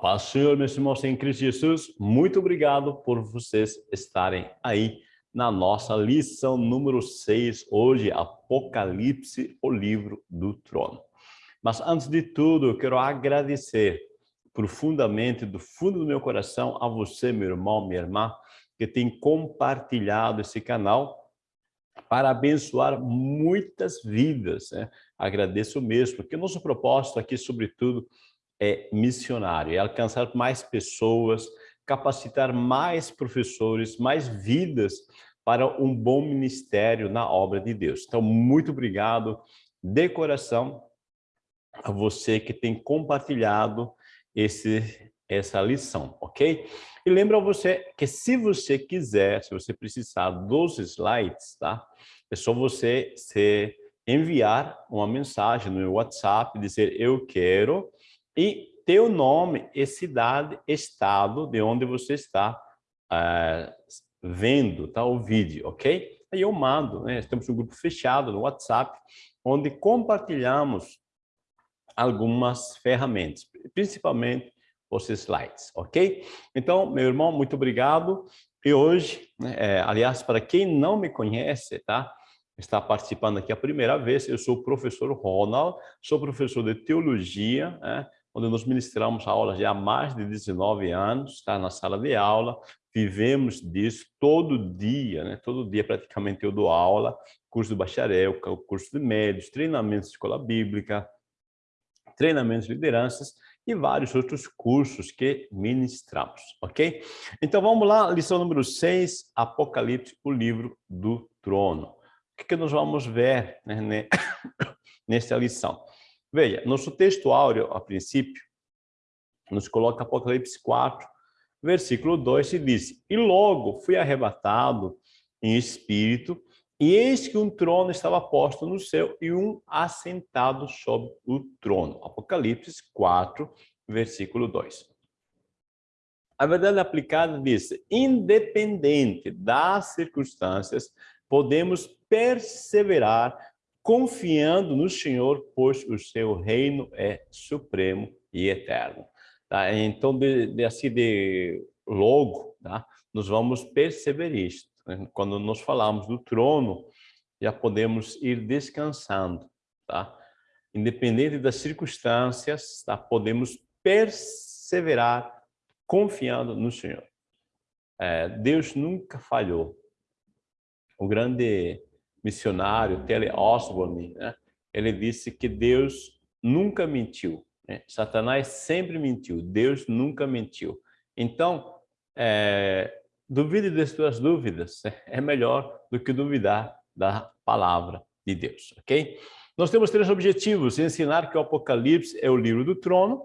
paz Senhor, meus irmãos em Cristo Jesus, muito obrigado por vocês estarem aí na nossa lição número 6, hoje, Apocalipse, o livro do trono. Mas antes de tudo, eu quero agradecer profundamente, do fundo do meu coração, a você, meu irmão, minha irmã, que tem compartilhado esse canal para abençoar muitas vidas. Né? Agradeço mesmo, porque o nosso propósito aqui, sobretudo, é missionário, é alcançar mais pessoas, capacitar mais professores, mais vidas para um bom ministério na obra de Deus. Então, muito obrigado de coração a você que tem compartilhado esse, essa lição, ok? E lembra você que se você quiser, se você precisar dos slides, tá? É só você se enviar uma mensagem no WhatsApp, dizer eu quero, e teu nome cidade, estado de onde você está uh, vendo tá, o vídeo, ok? Aí eu mando, né? Temos um grupo fechado no WhatsApp, onde compartilhamos algumas ferramentas, principalmente os slides, ok? Então, meu irmão, muito obrigado. E hoje, é, aliás, para quem não me conhece, tá? Está participando aqui a primeira vez, eu sou o professor Ronald, sou professor de teologia, né? Onde nós ministramos aulas já há mais de 19 anos, está na sala de aula, vivemos disso todo dia, né? todo dia praticamente eu dou aula, curso de bacharel, curso de médios, treinamentos de escola bíblica, treinamentos de lideranças e vários outros cursos que ministramos, ok? Então vamos lá, lição número 6, Apocalipse, o livro do trono. O que, que nós vamos ver né, nessa lição? Veja, nosso texto áureo, a princípio, nos coloca Apocalipse 4, versículo 2, e diz, E logo fui arrebatado em espírito, e eis que um trono estava posto no céu e um assentado sobre o trono. Apocalipse 4, versículo 2. A verdade aplicada diz, independente das circunstâncias, podemos perseverar confiando no Senhor, pois o seu reino é supremo e eterno. Tá? Então, de, de, assim, de logo, tá? nós vamos perceber isto. Né? Quando nós falamos do trono, já podemos ir descansando, tá? Independente das circunstâncias, tá? Podemos perseverar confiando no Senhor. É, Deus nunca falhou. O grande missionário, Tele Osborne, né? ele disse que Deus nunca mentiu. Né? Satanás sempre mentiu, Deus nunca mentiu. Então, é, duvide das suas dúvidas, né? é melhor do que duvidar da palavra de Deus, ok? Nós temos três objetivos, ensinar que o Apocalipse é o livro do trono,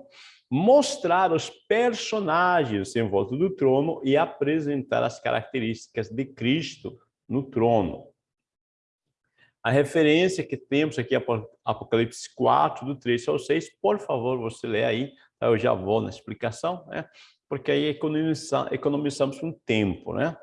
mostrar os personagens em volta do trono e apresentar as características de Cristo no trono. A referência que temos aqui, Apocalipse 4, do 3 ao 6, por favor, você lê aí, tá? eu já vou na explicação, né? porque aí economizamos, economizamos um tempo. Né?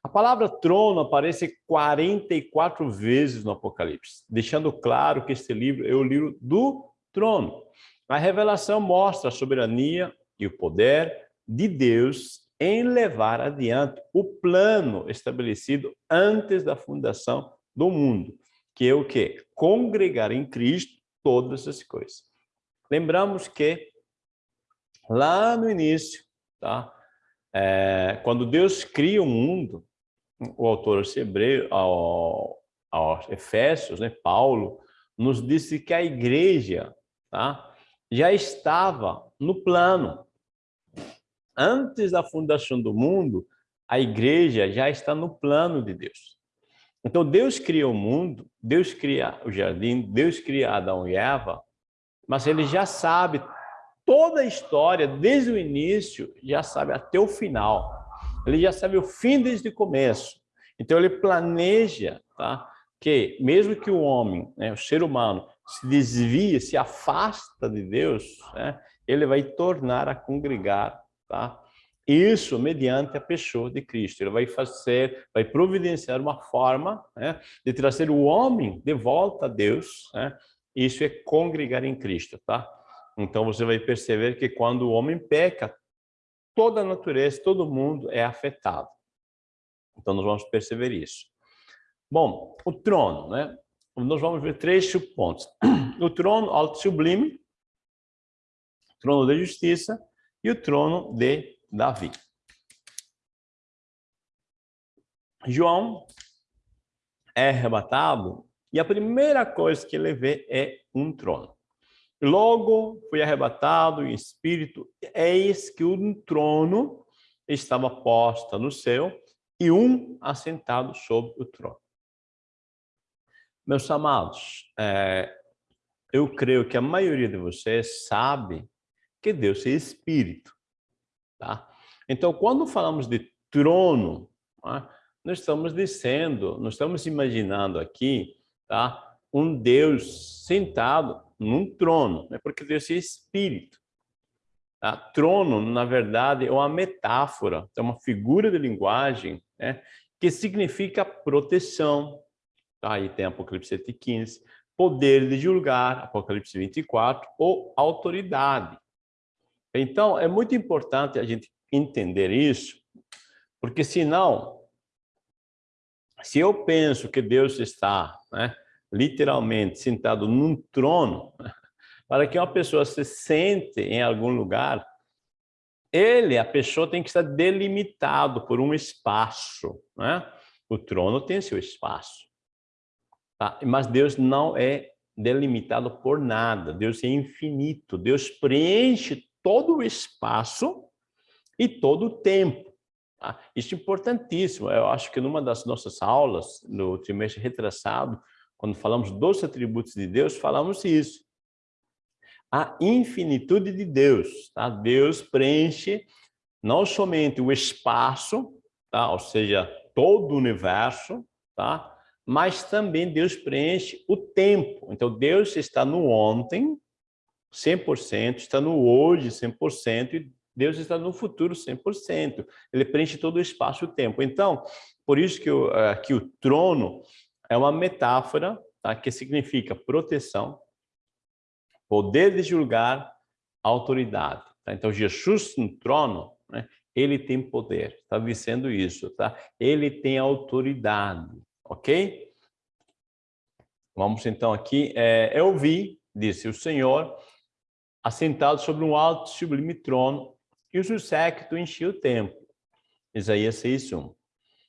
A palavra trono aparece 44 vezes no Apocalipse, deixando claro que este livro é o livro do trono. A revelação mostra a soberania e o poder de Deus em levar adiante o plano estabelecido antes da fundação do mundo que é o quê? Congregar em Cristo todas as coisas. Lembramos que lá no início, tá? É, quando Deus cria o mundo, o autor aos Hebreus, ao, Efésios, né, Paulo, nos disse que a igreja tá, já estava no plano. Antes da fundação do mundo, a igreja já está no plano de Deus. Então, Deus cria o mundo, Deus cria o jardim, Deus cria Adão e Eva, mas ele já sabe toda a história, desde o início, já sabe até o final. Ele já sabe o fim desde o começo. Então, ele planeja tá, que, mesmo que o homem, né, o ser humano, se desvie, se afasta de Deus, né, ele vai tornar a congregar tá, isso mediante a pessoa de Cristo. Ele vai fazer, vai providenciar uma forma né, de trazer o homem de volta a Deus. Né? Isso é congregar em Cristo, tá? Então você vai perceber que quando o homem peca, toda a natureza, todo mundo é afetado. Então nós vamos perceber isso. Bom, o trono, né? Nós vamos ver três pontos. O trono alto sublime, trono da justiça e o trono de Davi. João é arrebatado e a primeira coisa que ele vê é um trono. Logo foi arrebatado em espírito, eis que um trono estava posto no céu e um assentado sobre o trono. Meus amados, é, eu creio que a maioria de vocês sabe que Deus é espírito, tá? Então, quando falamos de trono, né, nós estamos dizendo, nós estamos imaginando aqui, tá? Um Deus sentado num trono, né? porque Deus é espírito. Tá? Trono, na verdade, é uma metáfora, é uma figura de linguagem né? que significa proteção. Tá? Aí tem Apocalipse 7,15, poder de julgar, Apocalipse 24, ou autoridade. Então, é muito importante a gente entender isso, porque senão, se eu penso que Deus está né, literalmente sentado num trono, para que uma pessoa se sente em algum lugar, ele, a pessoa tem que estar delimitado por um espaço, né? O trono tem seu espaço, tá? Mas Deus não é delimitado por nada, Deus é infinito, Deus preenche todo o espaço e todo o tempo. Tá? Isso é importantíssimo, eu acho que numa das nossas aulas, no trimestre retrasado, quando falamos dos atributos de Deus, falamos isso. A infinitude de Deus. Tá? Deus preenche não somente o espaço, tá? ou seja, todo o universo, tá? mas também Deus preenche o tempo. Então, Deus está no ontem, 100%, está no hoje, 100%, e Deus está no futuro 100%. Ele preenche todo o espaço e o tempo. Então, por isso que, eh, que o trono é uma metáfora tá? que significa proteção, poder de julgar, autoridade. Tá? Então, Jesus no trono, né? ele tem poder, está dizendo isso, tá? Ele tem autoridade, ok? Vamos então aqui, é, eu vi, disse o Senhor, assentado sobre um alto sublime trono, e o seu séquito enchia o templo. Isaías 6.1.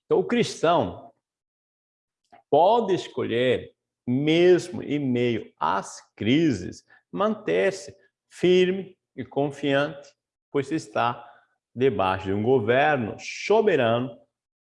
Então, o cristão pode escolher, mesmo em meio às crises, manter-se firme e confiante, pois está debaixo de um governo soberano,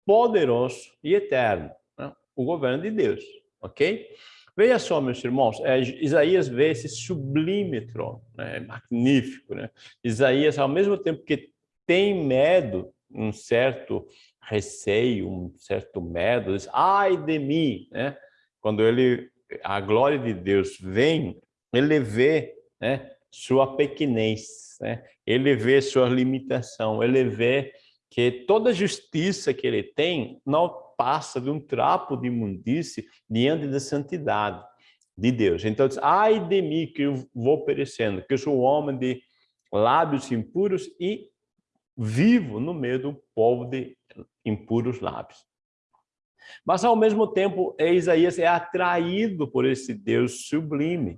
poderoso e eterno, né? o governo de Deus, ok? Veja só, meus irmãos, é, Isaías vê esse sublime trono, né? magnífico. Né? Isaías, ao mesmo tempo que tem medo, um certo receio, um certo medo, diz, ai de mim, né? Quando ele, a glória de Deus vem, ele vê né, sua pequenez, né? ele vê sua limitação, ele vê que toda justiça que ele tem não passa de um trapo de imundície diante da santidade de Deus. Então, diz, ai de mim que eu vou perecendo, que eu sou um homem de lábios impuros e vivo no meio do povo de impuros lábios. Mas, ao mesmo tempo, Isaías é atraído por esse Deus sublime,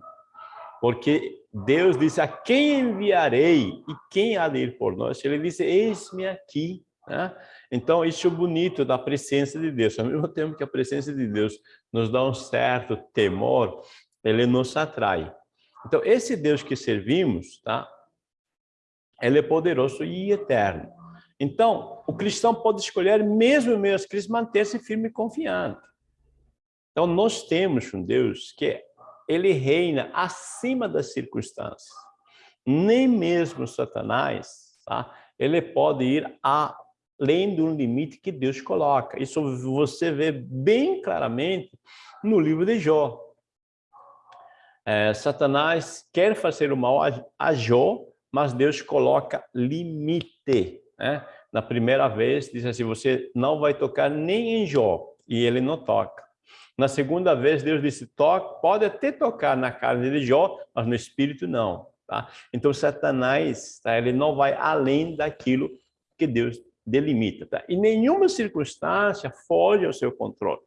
porque Deus disse, a quem enviarei e quem há de ir por nós? Ele disse, eis-me aqui. Né? Então, isso é bonito da presença de Deus. Ao mesmo tempo que a presença de Deus nos dá um certo temor, ele nos atrai. Então, esse Deus que servimos, tá? ele é poderoso e eterno. Então, o cristão pode escolher, mesmo em meio às crises, manter-se firme e confiante. Então, nós temos um Deus que ele reina acima das circunstâncias. Nem mesmo Satanás, tá? ele pode ir além de um limite que Deus coloca. Isso você vê bem claramente no livro de Jó. É, Satanás quer fazer o mal a Jó, mas Deus coloca limite. Né? Na primeira vez, diz assim, você não vai tocar nem em Jó, e ele não toca. Na segunda vez, Deus disse, toque, pode até tocar na carne de Jó, mas no espírito não. Tá? Então, Satanás, tá? ele não vai além daquilo que Deus delimita. Tá? E nenhuma circunstância foge ao seu controle.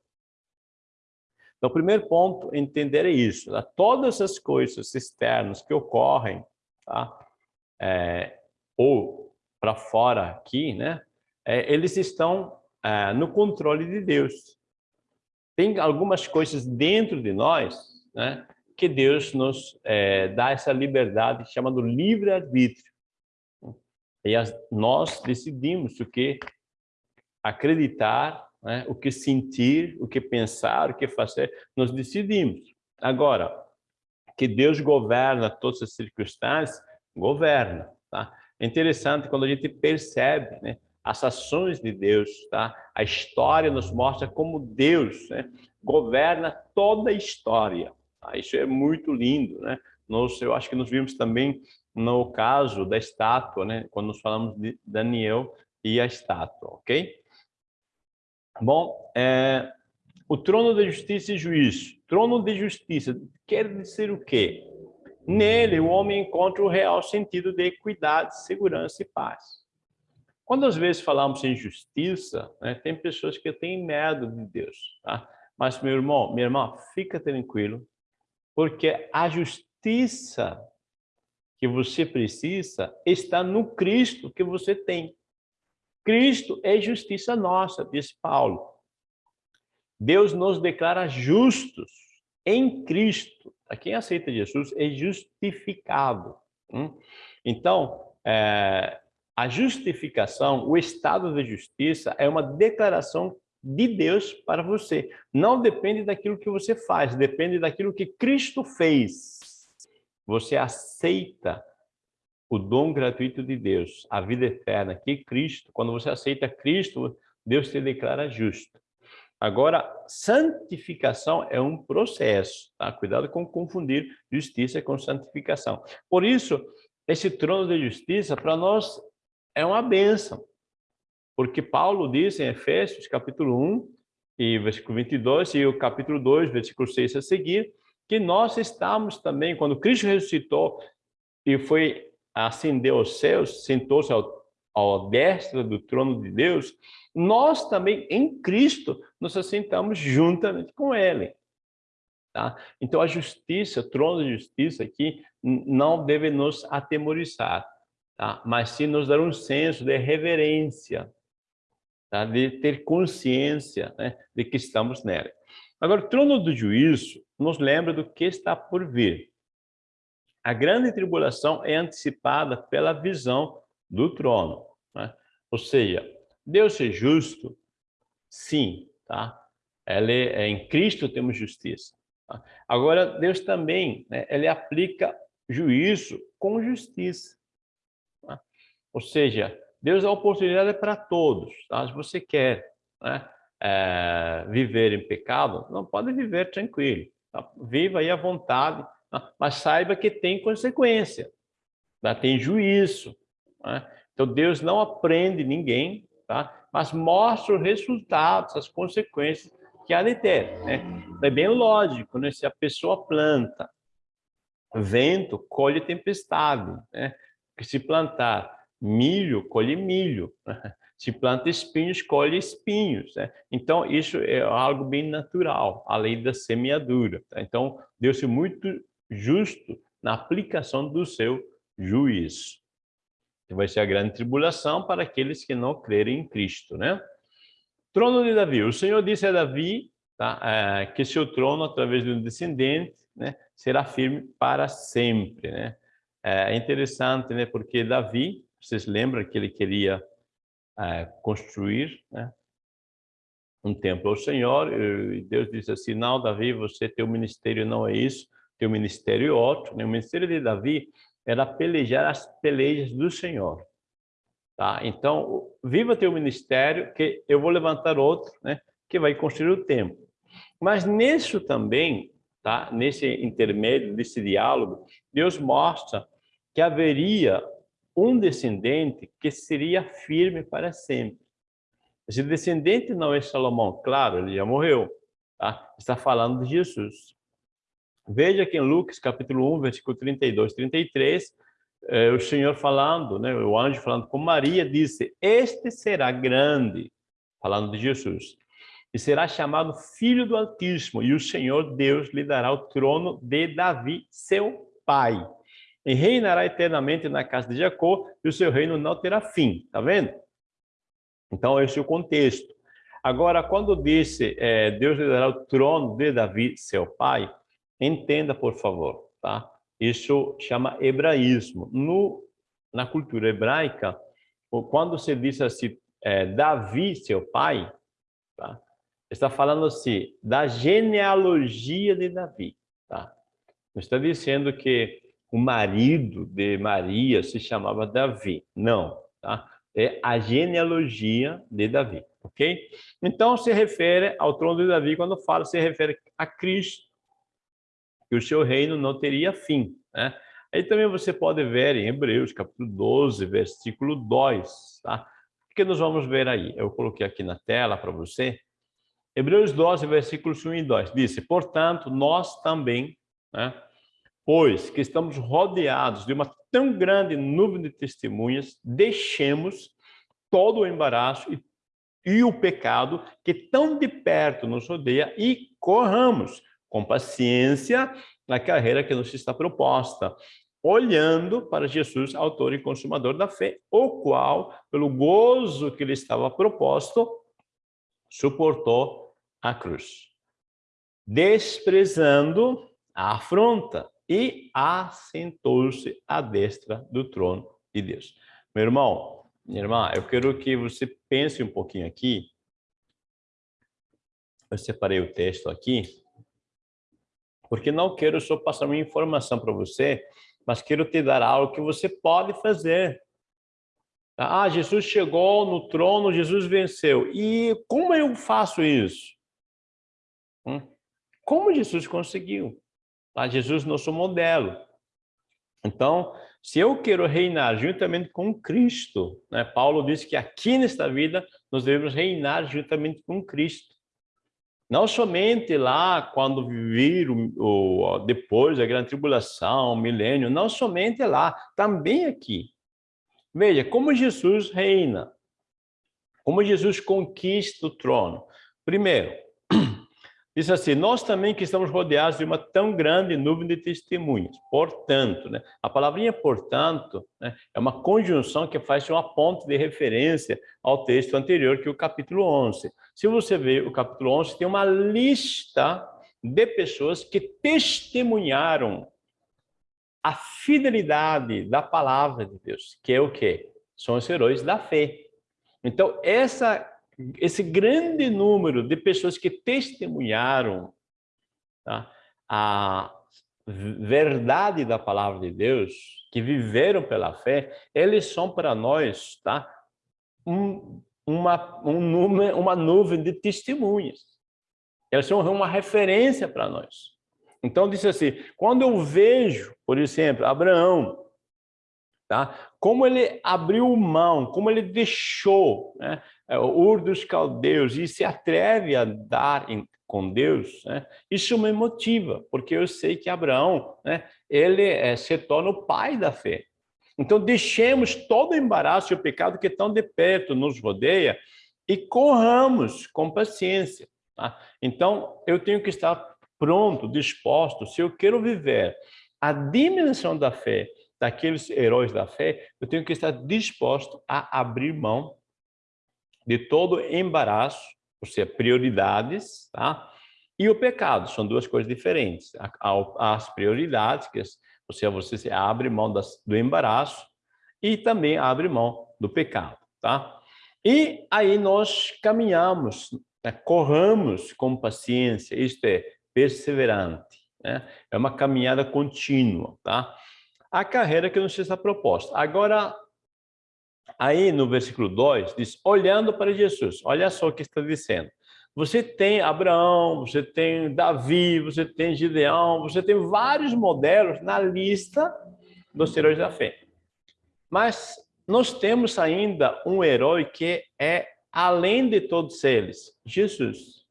Então, o primeiro ponto, entender é isso. Tá? Todas as coisas externas que ocorrem, tá? É, ou para fora aqui, né? É, eles estão é, no controle de Deus. Tem algumas coisas dentro de nós, né? Que Deus nos é, dá essa liberdade chamada livre-arbítrio. E as, nós decidimos o que acreditar né? o que sentir, o que pensar, o que fazer, nós decidimos. Agora, que Deus governa todas as circunstâncias, governa. Tá? É interessante quando a gente percebe né, as ações de Deus, tá? a história nos mostra como Deus né, governa toda a história. Tá? Isso é muito lindo. Né? Nós, eu acho que nós vimos também no caso da estátua, né? quando nós falamos de Daniel e a estátua, ok? Bom, é, o trono da justiça e juízo. Trono de justiça quer dizer o quê? Nele, o homem encontra o real sentido de equidade, segurança e paz. Quando às vezes falamos em justiça, né, tem pessoas que têm medo de Deus. Tá? Mas, meu irmão, minha irmã, fica tranquilo, porque a justiça que você precisa está no Cristo que você tem. Cristo é justiça nossa, diz Paulo. Deus nos declara justos em Cristo. Quem aceita Jesus é justificado. Hum? Então, é, a justificação, o estado de justiça, é uma declaração de Deus para você. Não depende daquilo que você faz, depende daquilo que Cristo fez. Você aceita o dom gratuito de Deus, a vida eterna, que Cristo, quando você aceita Cristo, Deus te declara justo. Agora, santificação é um processo, tá? Cuidado com confundir justiça com santificação. Por isso, esse trono de justiça, para nós, é uma bênção. Porque Paulo diz em Efésios, capítulo 1, e versículo 22, e o capítulo 2, versículo 6 a seguir, que nós estamos também, quando Cristo ressuscitou e foi ascendeu aos céus, sentou-se ao, ao destra do trono de Deus, nós também, em Cristo, nos assentamos juntamente com Ele. Tá? Então, a justiça, o trono de justiça aqui, não deve nos atemorizar, tá? mas sim nos dar um senso de reverência, tá? de ter consciência né? de que estamos nela. Agora, o trono do juízo nos lembra do que está por vir. A grande tribulação é antecipada pela visão do trono. Né? Ou seja, Deus é justo? Sim, tá? Ele, é, em Cristo temos justiça. Tá? Agora, Deus também, né, ele aplica juízo com justiça. Tá? Ou seja, Deus dá oportunidade para todos. Tá? Se você quer né, é, viver em pecado, não pode viver tranquilo. Tá? Viva aí à vontade, mas saiba que tem consequência, tá? tem juízo. Né? Então, Deus não aprende ninguém, tá? mas mostra os resultados, as consequências que há de ter. Né? É bem lógico, né? se a pessoa planta vento, colhe tempestade. Né? Se plantar milho, colhe milho. Né? Se planta espinhos, colhe espinhos. Né? Então, isso é algo bem natural, a lei da semeadura. Tá? Então, Deus é muito justo na aplicação do seu juízo. Vai ser a grande tribulação para aqueles que não crerem em Cristo, né? Trono de Davi. O Senhor disse a Davi tá, é, que seu trono, através de um descendente, né, será firme para sempre, né? É interessante, né? Porque Davi, vocês lembram que ele queria é, construir, né? um templo ao Senhor, e Deus disse assim, não, Davi, você, teu ministério não é isso, tem o ministério outro, né? o ministério de Davi era pelejar as pelejas do Senhor. Tá? Então, viva teu ministério, que eu vou levantar outro, né? que vai construir o templo. Mas nisso também, tá? nesse intermédio, desse diálogo, Deus mostra que haveria um descendente que seria firme para sempre. Esse descendente não é Salomão, claro, ele já morreu. Tá? Está falando de Jesus. Veja que em Lucas, capítulo 1, versículo 32, 33, eh, o Senhor falando, né, o anjo falando com Maria, disse, este será grande, falando de Jesus, e será chamado Filho do Altíssimo, e o Senhor Deus lhe dará o trono de Davi, seu pai. E reinará eternamente na casa de Jacó, e o seu reino não terá fim. Tá vendo? Então, esse é o contexto. Agora, quando disse é, Deus lhe dará o trono de Davi, seu pai, entenda, por favor, tá? Isso chama hebraísmo. No, na cultura hebraica, quando se diz assim, é, Davi, seu pai, tá? está falando assim, da genealogia de Davi. Tá? Está dizendo que o marido de Maria se chamava Davi. Não, tá? É a genealogia de Davi, ok? Então, se refere ao trono de Davi, quando fala, se refere a Cristo, que o seu reino não teria fim, né? Aí também você pode ver em Hebreus, capítulo 12, versículo 2, tá? O que nós vamos ver aí? Eu coloquei aqui na tela para você. Hebreus 12, versículos 1 e 2, disse, portanto, nós também, né, pois que estamos rodeados de uma tão grande nuvem de testemunhas, deixemos todo o embaraço e, e o pecado que tão de perto nos rodeia e corramos com paciência na carreira que nos está proposta, olhando para Jesus, autor e consumador da fé, o qual, pelo gozo que lhe estava proposto, suportou a cruz, desprezando a afronta e assentou-se à destra do trono de Deus. Meu irmão, minha irmã, eu quero que você pense um pouquinho aqui. Eu separei o texto aqui, porque não quero só passar uma informação para você, mas quero te dar algo que você pode fazer. Ah, Jesus chegou no trono, Jesus venceu. E como eu faço isso? Hum? Como Jesus conseguiu? Tá? Jesus nosso modelo. Então, se eu quero reinar juntamente com Cristo, né? Paulo diz que aqui nesta vida nós devemos reinar juntamente com Cristo. Não somente lá quando vir o, o, depois da grande tribulação, o milênio, não somente lá, também aqui. Veja, como Jesus reina, como Jesus conquista o trono. Primeiro, Diz assim, nós também que estamos rodeados de uma tão grande nuvem de testemunhas. Portanto, né? a palavrinha portanto né? é uma conjunção que faz uma ponte de referência ao texto anterior, que é o capítulo 11. Se você ver o capítulo 11, tem uma lista de pessoas que testemunharam a fidelidade da palavra de Deus, que é o quê? São os heróis da fé. Então, essa esse grande número de pessoas que testemunharam tá, a verdade da palavra de Deus, que viveram pela fé, eles são para nós tá, um, uma, um uma nuvem de testemunhas. Eles são uma referência para nós. Então, disse assim, quando eu vejo, por exemplo, Abraão, tá? como ele abriu mão, como ele deixou né? É, o Ur dos Caldeus e se atreve a dar em, com Deus, né? isso me motiva, porque eu sei que Abraão, né? ele é, se torna o pai da fé. Então, deixemos todo o embaraço e o pecado que tão de perto nos rodeia e corramos com paciência. Tá? Então, eu tenho que estar pronto, disposto, se eu quero viver a dimensão da fé, daqueles heróis da fé, eu tenho que estar disposto a abrir mão de todo embaraço, ou seja, prioridades, tá? E o pecado, são duas coisas diferentes. As prioridades, que ou seja, você abre mão das, do embaraço e também abre mão do pecado, tá? E aí nós caminhamos, né? corramos com paciência, isto é, perseverante, né? É uma caminhada contínua, tá? A carreira que nos está proposta. Agora, Aí no versículo 2 diz, olhando para Jesus, olha só o que está dizendo. Você tem Abraão, você tem Davi, você tem Gideão, você tem vários modelos na lista dos heróis da fé. Mas nós temos ainda um herói que é além de todos eles, Jesus.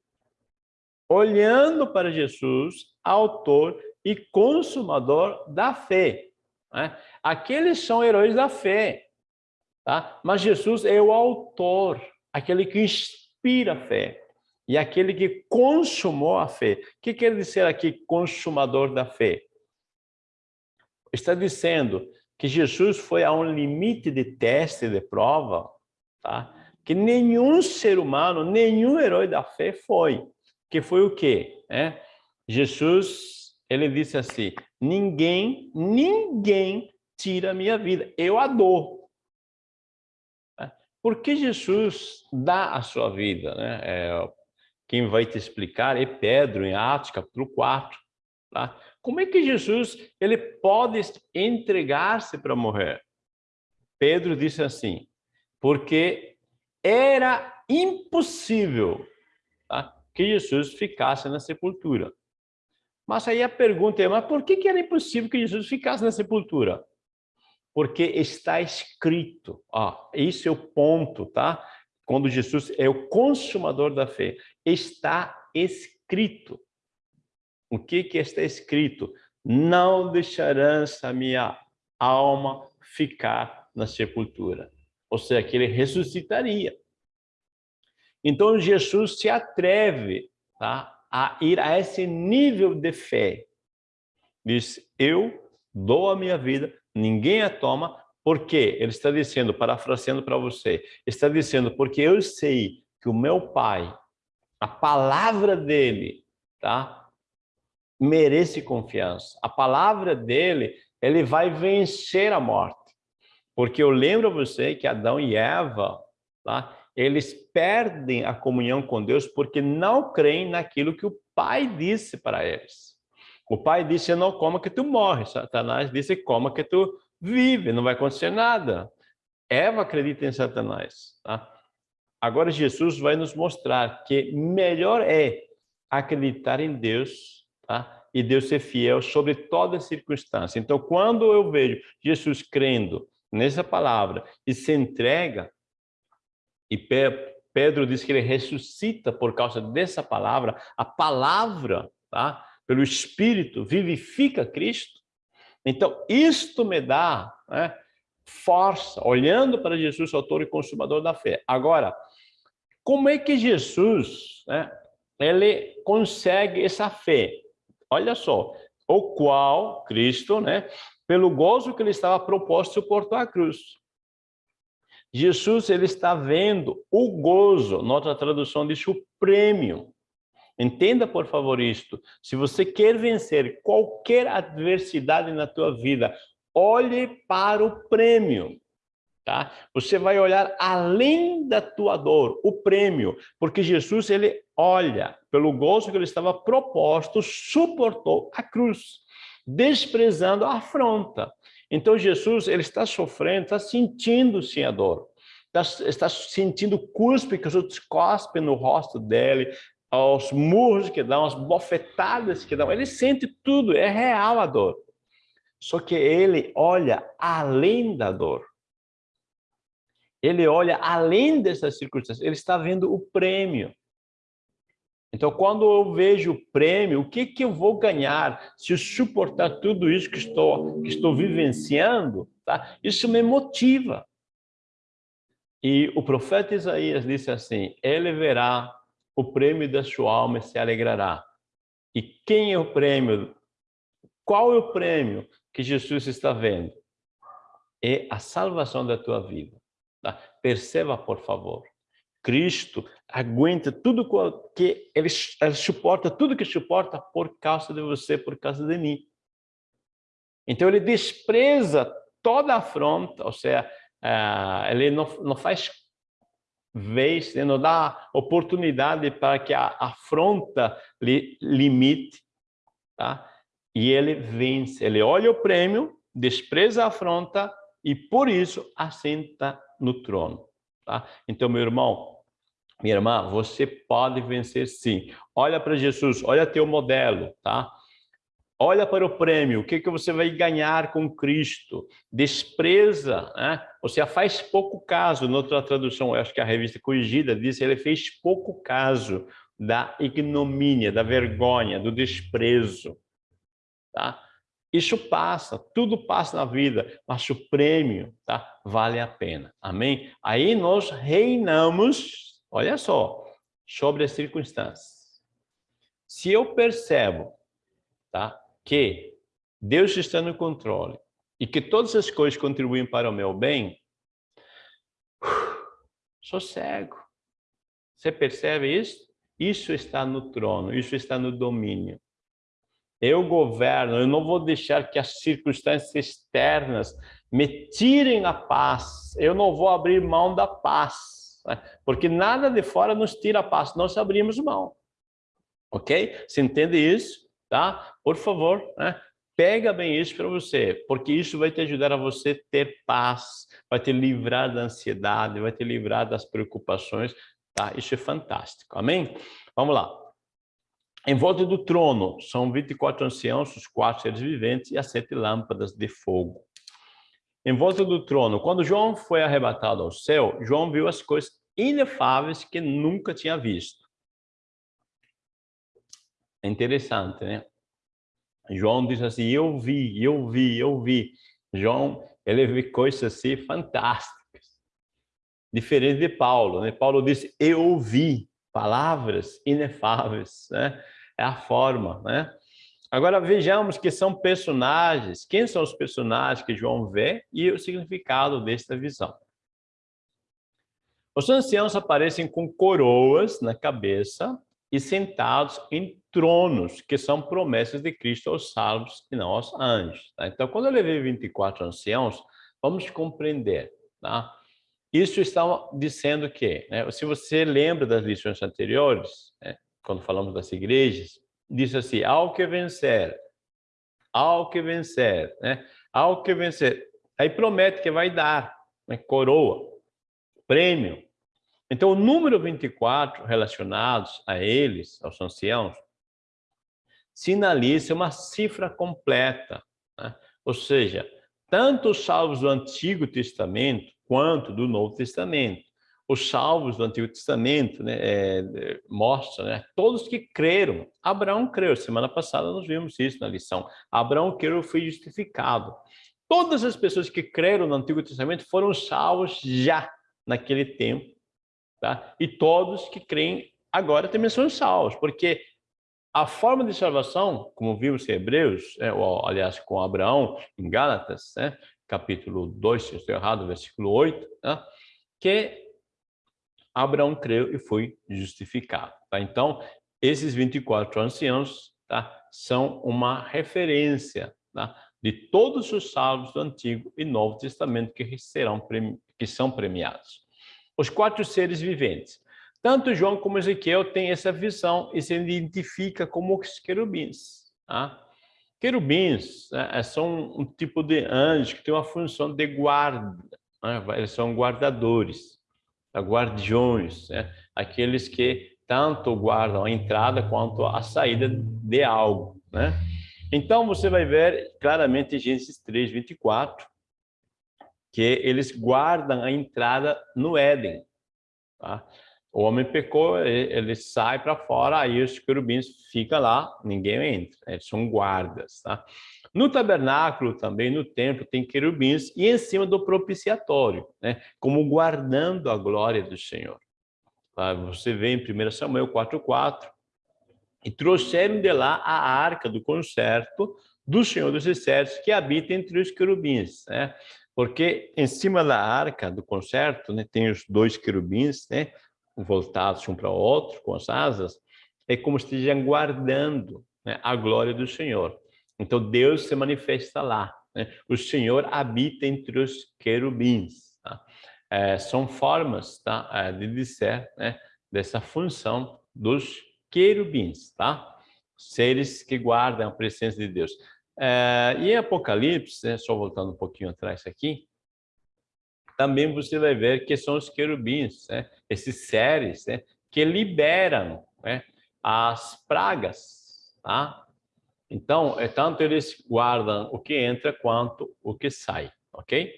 Olhando para Jesus, autor e consumador da fé. Né? Aqueles são heróis da fé, tá? mas Jesus é o autor, aquele que inspira a fé e aquele que consumou a fé. O que quer dizer aqui consumador da fé? Está dizendo que Jesus foi a um limite de teste, de prova, tá? que nenhum ser humano, nenhum herói da fé foi. Que foi o quê? É? Jesus, ele disse assim, ninguém, ninguém tira a minha vida, eu a dou. É? Por que Jesus dá a sua vida? Né? É, quem vai te explicar é Pedro, em Atos, capítulo 4. Tá? Como é que Jesus ele pode entregar-se para morrer? Pedro disse assim, porque era impossível tá? que Jesus ficasse na sepultura. Mas aí a pergunta é, mas por que, que era impossível que Jesus ficasse na sepultura? Porque está escrito, ó, esse é o ponto, tá? Quando Jesus é o consumador da fé, está escrito. O que que está escrito? Não deixarás a minha alma ficar na sepultura ou seja, que ele ressuscitaria. Então, Jesus se atreve tá, a ir a esse nível de fé. Diz, eu dou a minha vida, ninguém a toma, porque ele está dizendo, parafraseando para você, está dizendo, porque eu sei que o meu pai, a palavra dele, tá, merece confiança. A palavra dele, ele vai vencer a morte. Porque eu lembro a você que Adão e Eva, tá? Eles perdem a comunhão com Deus porque não creem naquilo que o Pai disse para eles. O Pai disse, não coma que tu morre. Satanás disse, coma que tu vive, não vai acontecer nada. Eva acredita em Satanás. Tá? Agora Jesus vai nos mostrar que melhor é acreditar em Deus tá? e Deus ser fiel sobre toda circunstância. Então, quando eu vejo Jesus crendo nessa palavra e se entrega, e Pedro diz que ele ressuscita por causa dessa palavra, a palavra, tá? pelo Espírito, vivifica Cristo. Então, isto me dá né, força, olhando para Jesus, autor e consumador da fé. Agora, como é que Jesus né, ele consegue essa fé? Olha só, o qual Cristo, né, pelo gozo que ele estava proposto, suportou a cruz. Jesus ele está vendo o gozo, noutra tradução diz o prêmio. Entenda, por favor, isto. Se você quer vencer qualquer adversidade na tua vida, olhe para o prêmio. Tá? Você vai olhar além da tua dor, o prêmio, porque Jesus ele olha pelo gozo que ele estava proposto, suportou a cruz desprezando a afronta. Então Jesus ele está sofrendo, está sentindo sim a dor, está, está sentindo cuspe que os outros cospem no rosto dele, os murros que dão, as bofetadas que dão, ele sente tudo, é real a dor. Só que ele olha além da dor. Ele olha além dessas circunstâncias, ele está vendo o prêmio. Então, quando eu vejo o prêmio, o que, que eu vou ganhar se eu suportar tudo isso que estou, que estou vivenciando? Tá? Isso me motiva. E o profeta Isaías disse assim, ele verá o prêmio da sua alma e se alegrará. E quem é o prêmio? Qual é o prêmio que Jesus está vendo? É a salvação da tua vida. Tá? Perceba, por favor. Cristo aguenta tudo que ele, ele suporta, tudo que suporta por causa de você, por causa de mim. Então ele despreza toda afronta, ou seja, uh, ele não, não faz vez, né, não dá oportunidade para que a afronta lhe limite, tá? E ele vence, ele olha o prêmio, despreza a afronta e por isso assenta no trono. Tá? Então, meu irmão, minha irmã, você pode vencer sim. Olha para Jesus, olha teu modelo, tá? Olha para o prêmio, o que, que você vai ganhar com Cristo. Despreza, né? Você faz pouco caso, noutra tradução, acho que a revista Corrigida diz ele fez pouco caso da ignomínia, da vergonha, do desprezo. tá? Isso passa, tudo passa na vida, mas o prêmio, tá? Vale a pena. Amém? Aí nós reinamos, olha só, sobre as circunstâncias. Se eu percebo, tá? Que Deus está no controle e que todas as coisas contribuem para o meu bem, sou cego. Você percebe isso? Isso está no trono, isso está no domínio. Eu governo, eu não vou deixar que as circunstâncias externas me tirem a paz. Eu não vou abrir mão da paz, né? porque nada de fora nos tira a paz, nós abrimos mão. Ok? Você entende isso? Tá? Por favor, né? Pega bem isso para você, porque isso vai te ajudar a você ter paz, vai te livrar da ansiedade, vai te livrar das preocupações, tá? Isso é fantástico, amém? Vamos lá. Em volta do trono são 24 anciãos, os quatro seres viventes e as sete lâmpadas de fogo. Em volta do trono, quando João foi arrebatado ao céu, João viu as coisas inefáveis que nunca tinha visto. É interessante, né? João diz assim, eu vi, eu vi, eu vi. João, ele vê coisas assim fantásticas. Diferente de Paulo, né? Paulo disse, eu vi palavras inefáveis, né? É a forma, né? Agora vejamos que são personagens, quem são os personagens que João vê e o significado desta visão. Os anciãos aparecem com coroas na cabeça e sentados em tronos, que são promessas de Cristo aos salvos e não aos anjos. Tá? Então, quando ele vê 24 anciãos, vamos compreender, tá? Isso está dizendo que, né, se você lembra das lições anteriores, né, quando falamos das igrejas, diz assim, ao que vencer, ao que vencer, né, ao que vencer. Aí promete que vai dar né, coroa, prêmio. Então, o número 24 relacionados a eles, aos anciãos, sinaliza uma cifra completa. Né? Ou seja, tanto os salvos do Antigo Testamento quanto do Novo Testamento. Os salvos do Antigo Testamento né, é, mostram, né, todos que creram. Abraão creu, semana passada nós vimos isso na lição. Abraão creu foi justificado. Todas as pessoas que creram no Antigo Testamento foram salvos já naquele tempo. Tá? E todos que creem agora também são salvos, porque a forma de salvação, como vimos em Hebreus, é, ou, aliás, com Abraão, em Gálatas, né, capítulo 2, se estou errado, versículo 8, né? que Abraão creu e foi justificado. Tá? Então, esses 24 anciãos tá? são uma referência tá? de todos os salvos do Antigo e Novo Testamento que, serão, que são premiados. Os quatro seres viventes. Tanto João como Ezequiel têm essa visão e se identifica como os querubins. Tá? Querubins né, é, são um tipo de anjo que tem uma função de guarda, né, eles são guardadores, tá, guardiões, né, aqueles que tanto guardam a entrada quanto a saída de algo. Né? Então, você vai ver claramente em Gênesis 3, 24, que eles guardam a entrada no Éden. Tá? O homem pecou, ele sai para fora, aí os querubins ficam lá, ninguém entra, eles são guardas. Tá? No tabernáculo também, no templo, tem querubins e em cima do propiciatório, né? como guardando a glória do Senhor. Tá? Você vê em 1 Samuel 4,4, e trouxeram de lá a arca do concerto do Senhor dos Exércitos, que habita entre os querubins. Né? Porque em cima da arca do concerto né, tem os dois querubins, né? Voltados um para o outro, com as asas, é como se estejam guardando né, a glória do Senhor. Então, Deus se manifesta lá. Né? O Senhor habita entre os querubins. Tá? É, são formas tá, é, de dizer né, dessa função dos querubins, tá? seres que guardam a presença de Deus. É, e em Apocalipse, né, só voltando um pouquinho atrás aqui, também você vai ver que são os querubins, né? esses seres né? que liberam né? as pragas. Tá? Então, é tanto eles guardam o que entra quanto o que sai, ok?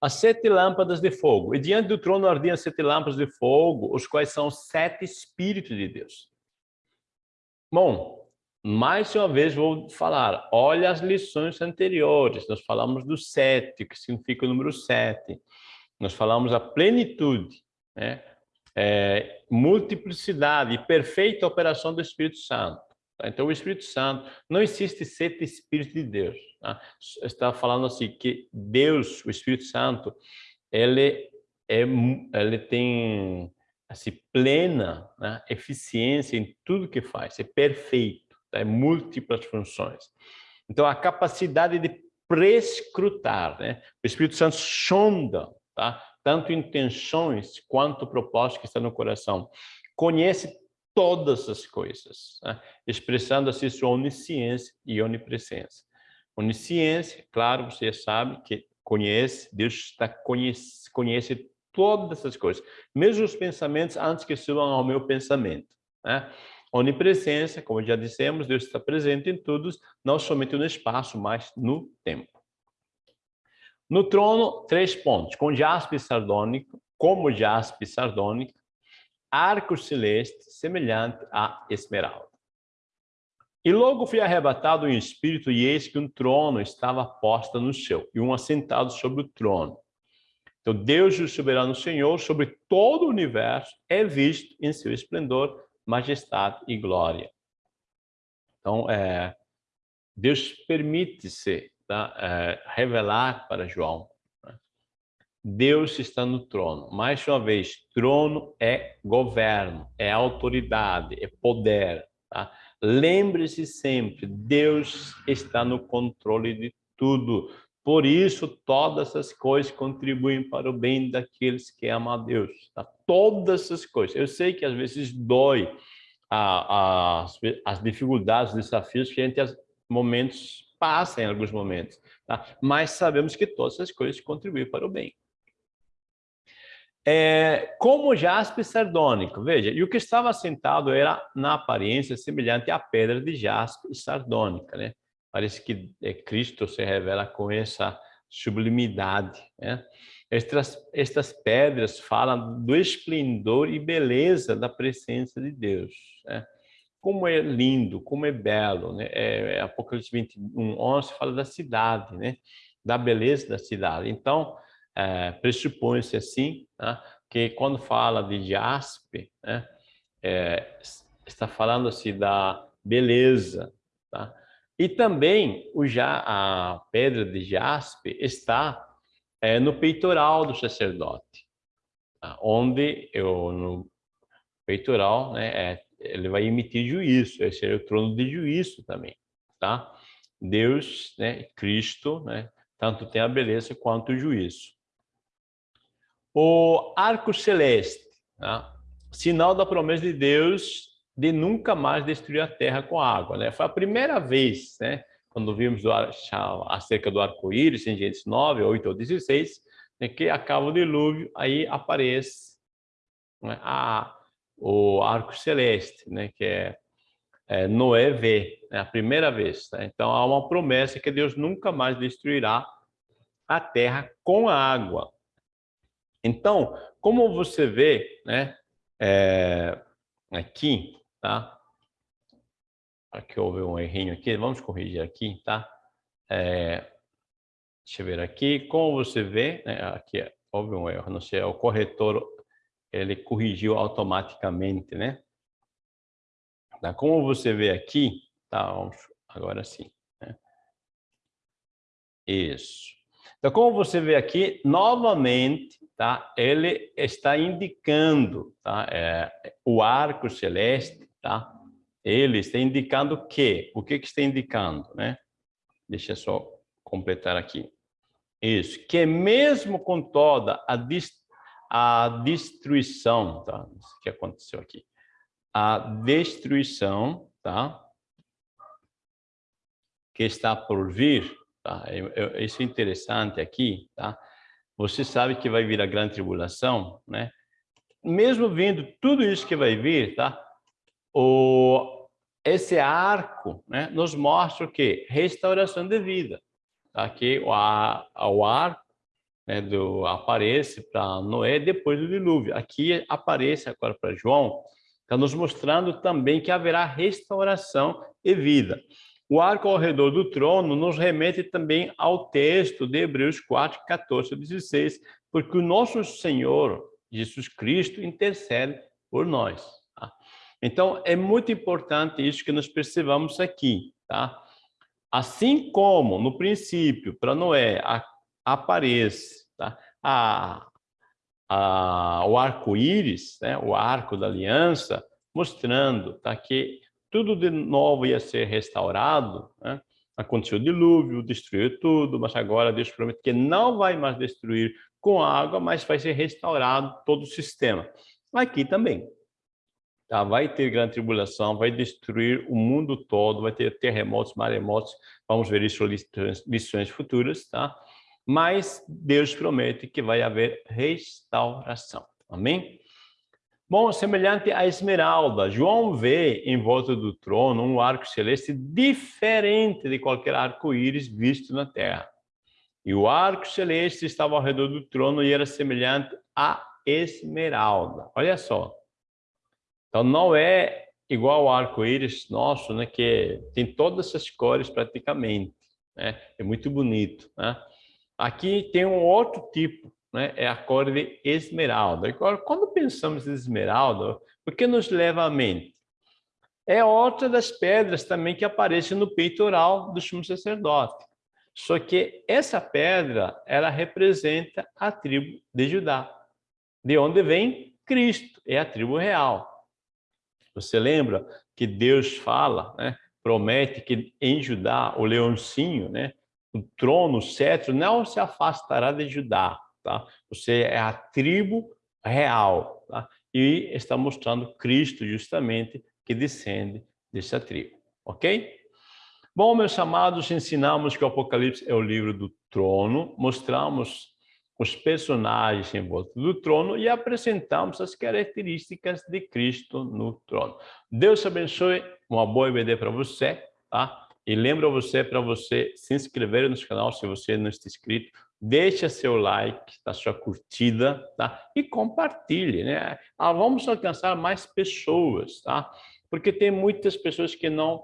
As sete lâmpadas de fogo. E diante do trono ardiam sete lâmpadas de fogo, os quais são sete Espíritos de Deus. Bom, mais uma vez vou falar, olha as lições anteriores, nós falamos do sete, que significa o número sete. Nós falamos a plenitude, né? É, multiplicidade e perfeita operação do Espírito Santo. Tá? Então, o Espírito Santo, não existe sete Espíritos de Deus. Tá? Está falando assim, que Deus, o Espírito Santo, ele, é, ele tem assim, plena né, eficiência em tudo que faz, é perfeito, tá? é múltiplas funções. Então, a capacidade de prescrutar, né? o Espírito Santo sonda tá? tanto intenções quanto propósito que está no coração. Conhece todas as coisas, né? expressando assim sua onisciência e onipresença. Onisciência, claro, você sabe que conhece, Deus está conhece, conhece todas essas coisas, mesmo os pensamentos antes que subam ao meu pensamento. Né? Onipresença, como já dissemos, Deus está presente em todos, não somente no espaço, mas no tempo. No trono, três pontos, com jaspe sardônico, como jaspe sardônico, arco celeste semelhante a esmeralda. E logo fui arrebatado em espírito, e eis que um trono estava posto no céu, e um assentado sobre o trono. Então, Deus, o soberano Senhor, sobre todo o universo, é visto em seu esplendor, majestade e glória. Então, é, Deus permite-se tá? é, revelar para João. Né? Deus está no trono. Mais uma vez, trono é governo, é autoridade, é poder. Tá? Lembre-se sempre, Deus está no controle de tudo. Por isso, todas as coisas contribuem para o bem daqueles que amam a Deus. Tá? Todas essas coisas. Eu sei que às vezes dói a, a, as dificuldades, os desafios que a gente, momentos, passa em alguns momentos, tá? mas sabemos que todas essas coisas contribuem para o bem. É, como jaspe sardônico, veja, e o que estava sentado era na aparência semelhante à pedra de jaspe sardônica, né? Parece que é, Cristo se revela com essa sublimidade, né? Estas, estas pedras falam do esplendor e beleza da presença de Deus, né? como é lindo, como é belo, né? É, é Apocalipse 21, 11 fala da cidade, né? Da beleza da cidade. Então, é, pressupõe-se assim, né? que quando fala de jaspe, né? É, está falando assim da beleza, tá? E também o já a pedra de jaspe está é, no peitoral do sacerdote, tá? onde eu no peitoral, né, é ele vai emitir juízo, esse é o trono de juízo também, tá? Deus, né, Cristo, né, tanto tem a beleza quanto o juízo. O arco celeste, tá? sinal da promessa de Deus de nunca mais destruir a terra com água, né? Foi a primeira vez, né, quando vimos do, acerca do arco-íris em Gênesis 9, 8 ou 16, né, que acaba o dilúvio, aí aparece né, a o arco celeste, né, que é, é Noé vê, é a primeira vez. Tá? Então há uma promessa que Deus nunca mais destruirá a terra com a água. Então, como você vê, né, é, aqui, tá? Aqui houve um errinho aqui, vamos corrigir aqui, tá? É, deixa eu ver aqui, como você vê, né, aqui houve um erro, não sei, o corretor ele corrigiu automaticamente, né? Tá? Como você vê aqui, tá? Vamos, agora sim. Né? Isso. Então, como você vê aqui, novamente, tá? Ele está indicando, tá? É, o arco celeste, tá? Ele está indicando o quê? O que que está indicando, né? Deixa eu só completar aqui. Isso, que mesmo com toda a distância a destruição, tá? Isso que aconteceu aqui. A destruição, tá? Que está por vir, tá? Isso é interessante aqui, tá? Você sabe que vai vir a grande tribulação, né? Mesmo vindo tudo isso que vai vir, tá? O esse arco, né, nos mostra o quê? Restauração de vida. Tá? Aqui o, o arco né, do, aparece para Noé depois do dilúvio. Aqui aparece agora para João Está nos mostrando também que haverá restauração e vida. O arco ao redor do trono nos remete também ao texto de Hebreus 4, 14 a 16, porque o nosso Senhor, Jesus Cristo, intercede por nós. Então, é muito importante isso que nós percebamos aqui. Tá? Assim como, no princípio, para Noé, a, aparece tá? a, a, o arco-íris, né? o arco da aliança, mostrando tá? que tudo de novo ia ser restaurado, né? aconteceu o dilúvio, destruiu tudo, mas agora Deus promete que não vai mais destruir com água, mas vai ser restaurado todo o sistema. Aqui também. Tá? Vai ter grande tribulação, vai destruir o mundo todo, vai ter terremotos, maremotos, vamos ver isso em lições futuras, tá? Mas Deus promete que vai haver restauração. Amém? Bom, semelhante à esmeralda, João vê em volta do trono um arco celeste diferente de qualquer arco-íris visto na terra. E o arco celeste estava ao redor do trono e era semelhante à esmeralda. Olha só. Então não é igual ao arco-íris nosso, né, que tem todas essas cores praticamente. Né? É muito bonito. Né? Aqui tem um outro tipo né, é a cor de esmeralda. Agora, quando pensamos em esmeralda, o que nos leva à mente? É outra das pedras também que aparece no peitoral do sumo sacerdote. Só que essa pedra, ela representa a tribo de Judá, de onde vem Cristo, é a tribo real. Você lembra que Deus fala, né, promete que em Judá, o leãozinho, né, o trono, o cetro, não se afastará de Judá, tá? Você é a tribo real, tá? E está mostrando Cristo justamente que descende dessa tribo, ok? Bom, meus amados, ensinamos que o Apocalipse é o livro do trono, mostramos os personagens em volta do trono e apresentamos as características de Cristo no trono. Deus abençoe, uma boa EBD para você, tá? E lembra você para você se inscrever no canal se você não está inscrito, deixa seu like, a sua curtida, tá? E compartilhe, né? Ah, vamos alcançar mais pessoas, tá? Porque tem muitas pessoas que não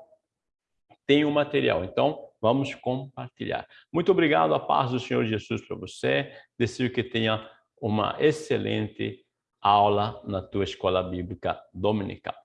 têm o material. Então, vamos compartilhar. Muito obrigado, a paz do Senhor Jesus para você. Desejo que tenha uma excelente aula na tua escola bíblica dominical.